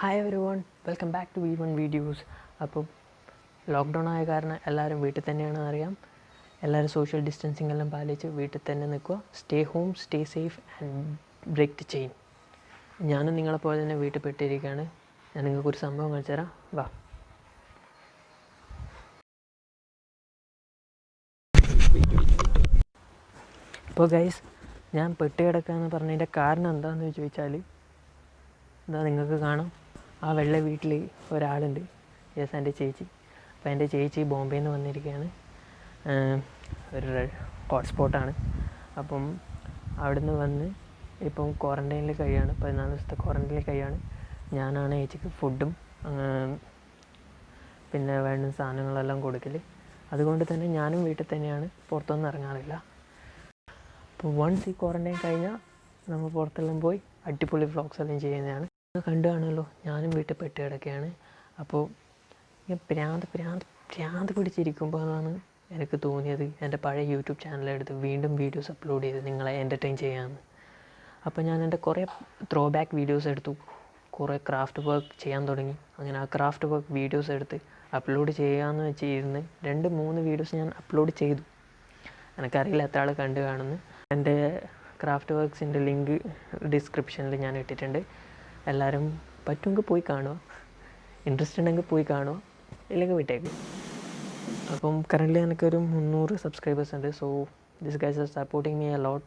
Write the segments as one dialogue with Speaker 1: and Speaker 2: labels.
Speaker 1: Hi every welcome back to V one videos അപ്പം lockdown ആയ കാരണം എല്ലാവരും വീട്ടിൽ തന്നെയാണെന്ന് അറിയാം. എല്ലാവരും സോഷ്യൽ ഡിസ്റ്റൻസിങ് എല്ലാം പാലിച്ച് വീട്ടിൽ തന്നെ നിൽക്കുക. Stay home stay safe and break the chain ഞാനും നിങ്ങളെപ്പോലെ തന്നെ വീട്ടിൽ പെട്ടിരിക്കുകയാണ്. ഞാൻ നിങ്ങൾക്ക് ഒരു സംഭവം കാണിച്ചു തരാം. വാ. ഇപ്പോൾ ഗൈസ് ഞാൻ പെട്ടി കിടക്കുക എന്ന് പറഞ്ഞതിന്റെ കാരണം എന്താണെന്ന് ചോദിച്ചാൽ എന്താ നിങ്ങൾക്ക് കാണാം. ആ വെള്ള വീട്ടിൽ ഒരാളുണ്ട്. യെസ് എന്റെ ചേച്ചി. അപ്പോൾ എന്റെ ചേച്ചി ബോംബെയിൽ നിന്ന് വന്നിരിക്കുകയാണ് ഒരു ഹോട്ട്സ്പോട്ടാണ്. അപ്പം അവിടുന്ന് വന്ന് ഇപ്പം ക്വാറന്റൈനിൽ കഴിയാണ്. പതിനാല് ദിവസത്തെ ക്വാറന്റൈനിൽ കഴിയാണ്. ഞാനാണ് ചേച്ചിക്ക് ഫുഡും പിന്നെ വേണ്ട സാധനങ്ങളെല്ലാം കൊടുക്കൽ അതുകൊണ്ട് തന്നെ ഞാനും വീട്ടിൽ തന്നെയാണ്. പുറത്തൊന്നും ഇറങ്ങാറില്ല. അപ്പോൾ വൺസ് ഈ ക്വാറന്റൈൻ കഴിഞ്ഞാൽ നമ്മൾ പുറത്തെല്ലാം പോയി അടിപൊളി വ്ളോഗ്സ് എല്ലാം ചെയ്യുന്നതാണ്. കണ്ടു കാണുമല്ലോ. ഞാനും വീട്ടിൽ പെട്ട് കിടക്കുകയാണ്. അപ്പോൾ ഇങ്ങനെ പ്രാന്ത് പ്രാന്ത് പ്രാന്ത് പിടിച്ചിരിക്കുമ്പോഴാണ് എനിക്ക് തോന്നിയത് എന്റെ പഴയ യൂട്യൂബ് ചാനലെടുത്ത് വീണ്ടും വീഡിയോസ് അപ്ലോഡ് ചെയ്ത് നിങ്ങളെ എന്റർടൈൻ ചെയ്യാമെന്ന്. അപ്പോൾ ഞാൻ എന്റെ കുറേ ത്രോ ബാക്ക് വീഡിയോസ് എടുത്തു. കുറേ ക്രാഫ്റ്റ് വർക്ക് ചെയ്യാൻ തുടങ്ങി. അങ്ങനെ ആ ക്രാഫ്റ്റ് വർക്ക് വീഡിയോസ് എടുത്ത് അപ്ലോഡ് ചെയ്യാമെന്ന് വെച്ച് ഇരുന്ന് രണ്ട് മൂന്ന് വീഡിയോസ് ഞാൻ അപ്ലോഡ് ചെയ്തു. എനിക്കറിയില്ല എത്ര ആൾ കണ്ടു കാണുന്നു എന്റെ ക്രാഫ്റ്റ് വർക്ക്സിന്റെ ലിങ്ക് ഡിസ്ക്രിപ്ഷനിൽ ഞാൻ ഇട്ടിട്ടുണ്ട്. എല്ലാവരും പറ്റുമെങ്കിൽ പോയി കാണുക ഇൻട്രസ്റ്റ് ഉണ്ടെങ്കിൽ പോയി കാണുക ഇല്ലെങ്കിൽ വിട്ടേക്ക്. അപ്പം കറന്റ്ലി എനിക്കൊരു മുന്നൂറ് സബ്സ്ക്രൈബേഴ്സ് ഉണ്ട്. So this guys are supporting me a lot lot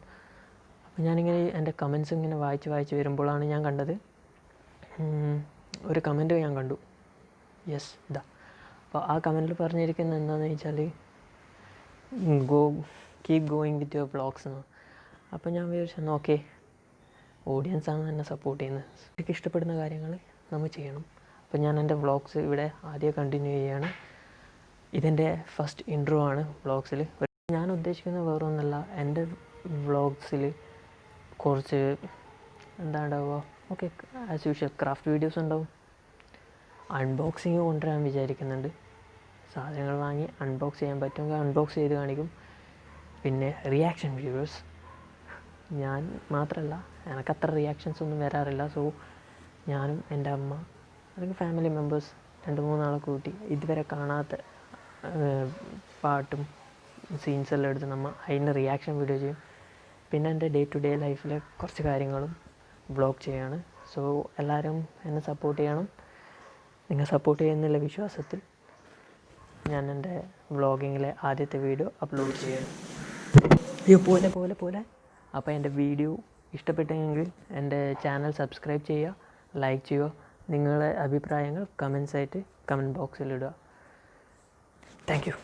Speaker 1: അപ്പം ഞാനിങ്ങനെ എന്റെ കമൻസ് ഇങ്ങനെ വായിച്ച് വായിച്ച് വരുമ്പോഴാണ് ഞാൻ കണ്ടത്. ഒരു കമന്റ് ഞാൻ കണ്ടു. യെസ് ഇതാ അപ്പോൾ ആ കമന്റിൽ പറഞ്ഞിരിക്കുന്നത് എന്താണെന്ന് വെച്ചാൽ go keep going with your blogs എന്ന്. അപ്പോൾ ഞാൻ വിചാരിച്ചു ഓക്കെ ഓഡിയൻസാണ് എന്നെ സപ്പോർട്ട് ചെയ്യുന്നത് എനിക്ക് ഇഷ്ടപ്പെടുന്ന കാര്യങ്ങൾ നമ്മൾ ചെയ്യണം. അപ്പോൾ ഞാൻ എന്റെ വ്ളോഗ്സ് ഇവിടെ ആദ്യം കണ്ടിന്യൂ ചെയ്യുകയാണ് ഇതെന്റെ ഫസ്റ്റ് ഇൻട്രോ ആണ് വ്ളോഗ്സിൽ ഞാൻ ഉദ്ദേശിക്കുന്ന വേറെ ഒന്നല്ല എന്റെ വ്ളോഗ്സിൽ കുറച്ച് എന്താ ഉണ്ടാവുക okay as usual craft videos ഉണ്ടാവും. അൺബോക്സിങ് കൊണ്ടുവരാൻ വിചാരിക്കുന്നുണ്ട്. സാധനങ്ങൾ വാങ്ങി അൺബോക്സ് ചെയ്യാൻ പറ്റുമെങ്കിൽ അൺബോക്സ് ചെയ്ത് കാണിക്കും. പിന്നെ റിയാക്ഷൻ വീഡിയോസ് ഞാൻ മാത്രമല്ല എനിക്കത്ര റിയാക്ഷൻസ് ഒന്നും വരാറില്ല. സോ ഞാനും എന്റെ അമ്മ അല്ലെങ്കിൽ ഫാമിലി മെമ്പേഴ്സ് രണ്ട് മൂന്നാളെ കൂട്ടി ഇതുവരെ കാണാത്ത പാട്ടും സീൻസ് എല്ലാം എടുത്ത് നമ്മൾ അതിന്റെ റിയാക്ഷൻ വീഡിയോ ചെയ്യും. പിന്നെ എന്റെ ഡേ ടു ഡേ ലൈഫിലെ കുറച്ച് കാര്യങ്ങളും വ്ളോഗ് ചെയ്യാണ്. സോ എല്ലാവരും എന്നെ സപ്പോർട്ട് ചെയ്യണം. നിങ്ങൾ സപ്പോർട്ട് ചെയ്യുന്നുള്ള വിശ്വാസത്തിൽ ഞാൻ എന്റെ വ്ളോഗിങ്ങിലെ ആദ്യത്തെ വീഡിയോ അപ്ലോഡ് അയ്യോ പോലെ പോലെ പോലെ. അപ്പോൾ എന്റെ വീഡിയോ ഇഷ്ടപ്പെട്ടെങ്കിൽ എന്റെ ചാനൽ സബ്സ്ക്രൈബ് ചെയ്യുക ലൈക്ക് ചെയ്യുക നിങ്ങളുടെ അഭിപ്രായങ്ങൾ കമൻസ് ആയിട്ട് കമന്റ് ബോക്സിൽ ഇടുക. Thank you